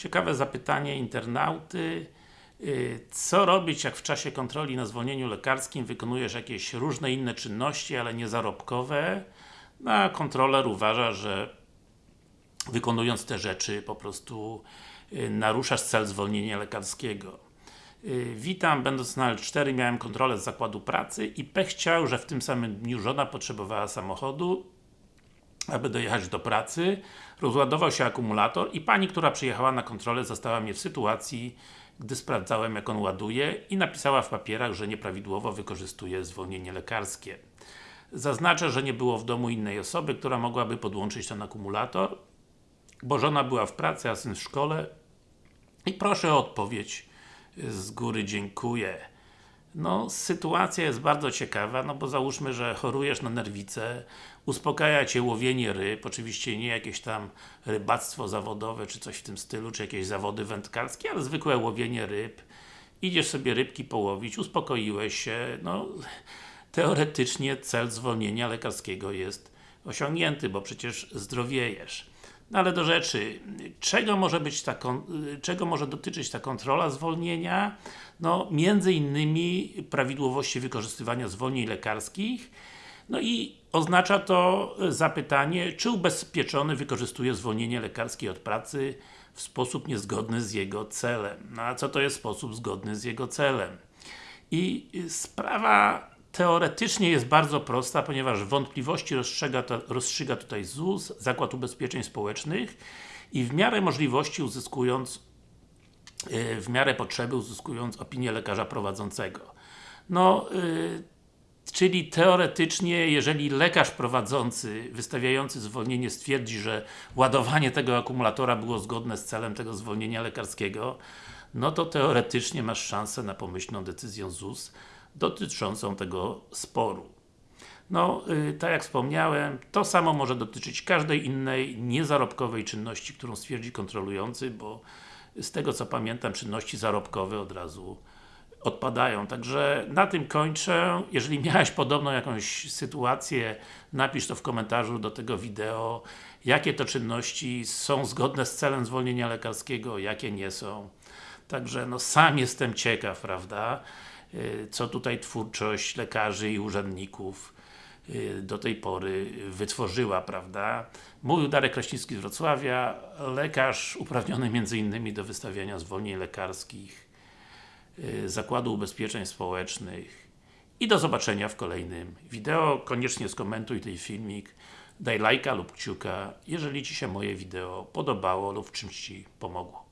Ciekawe zapytanie internauty. Y, Co robić, jak w czasie kontroli na zwolnieniu lekarskim wykonujesz jakieś różne inne czynności, ale nie zarobkowe? No, a kontroler uważa, że wykonując te rzeczy po prostu y, naruszasz cel zwolnienia lekarskiego. Y, Witam, będąc na L4 miałem kontrolę z zakładu pracy i pech chciał, że w tym samym dniu żona potrzebowała samochodu aby dojechać do pracy, rozładował się akumulator i pani, która przyjechała na kontrolę zastała mnie w sytuacji, gdy sprawdzałem jak on ładuje i napisała w papierach, że nieprawidłowo wykorzystuje zwolnienie lekarskie. Zaznaczę, że nie było w domu innej osoby, która mogłaby podłączyć ten akumulator, bo żona była w pracy, a syn w szkole i proszę o odpowiedź z góry, dziękuję. No, sytuacja jest bardzo ciekawa, no bo załóżmy, że chorujesz na nerwicę, uspokaja Cię łowienie ryb, oczywiście nie jakieś tam rybactwo zawodowe, czy coś w tym stylu, czy jakieś zawody wędkarskie, ale zwykłe łowienie ryb. Idziesz sobie rybki połowić, uspokoiłeś się, no teoretycznie cel zwolnienia lekarskiego jest osiągnięty, bo przecież zdrowiejesz. No ale do rzeczy, czego może być ta, czego może dotyczyć ta kontrola zwolnienia? No, między innymi prawidłowości wykorzystywania zwolnień lekarskich, no i oznacza to zapytanie, czy ubezpieczony wykorzystuje zwolnienie lekarskie od pracy w sposób niezgodny z jego celem. No a co to jest sposób zgodny z jego celem? I sprawa teoretycznie jest bardzo prosta, ponieważ wątpliwości rozstrzyga, rozstrzyga tutaj ZUS, Zakład Ubezpieczeń Społecznych i w miarę możliwości uzyskując w miarę potrzeby uzyskując opinię lekarza prowadzącego. No, yy, czyli teoretycznie, jeżeli lekarz prowadzący, wystawiający zwolnienie stwierdzi, że ładowanie tego akumulatora było zgodne z celem tego zwolnienia lekarskiego, no to teoretycznie masz szansę na pomyślną decyzję ZUS dotyczącą tego sporu. No, yy, tak jak wspomniałem, to samo może dotyczyć każdej innej niezarobkowej czynności, którą stwierdzi kontrolujący, bo z tego co pamiętam, czynności zarobkowe od razu odpadają. Także na tym kończę. Jeżeli miałeś podobną jakąś sytuację, napisz to w komentarzu do tego wideo, jakie to czynności są zgodne z celem zwolnienia lekarskiego, jakie nie są. Także no sam jestem ciekaw, prawda, y, co tutaj twórczość lekarzy i urzędników y, do tej pory wytworzyła, prawda. Mówił Darek Kraśnicki z Wrocławia, lekarz uprawniony m.in. do wystawiania zwolnień lekarskich y, Zakładu Ubezpieczeń Społecznych i do zobaczenia w kolejnym wideo. Koniecznie skomentuj ten filmik, daj lajka lub kciuka, jeżeli Ci się moje wideo podobało lub w czymś Ci pomogło.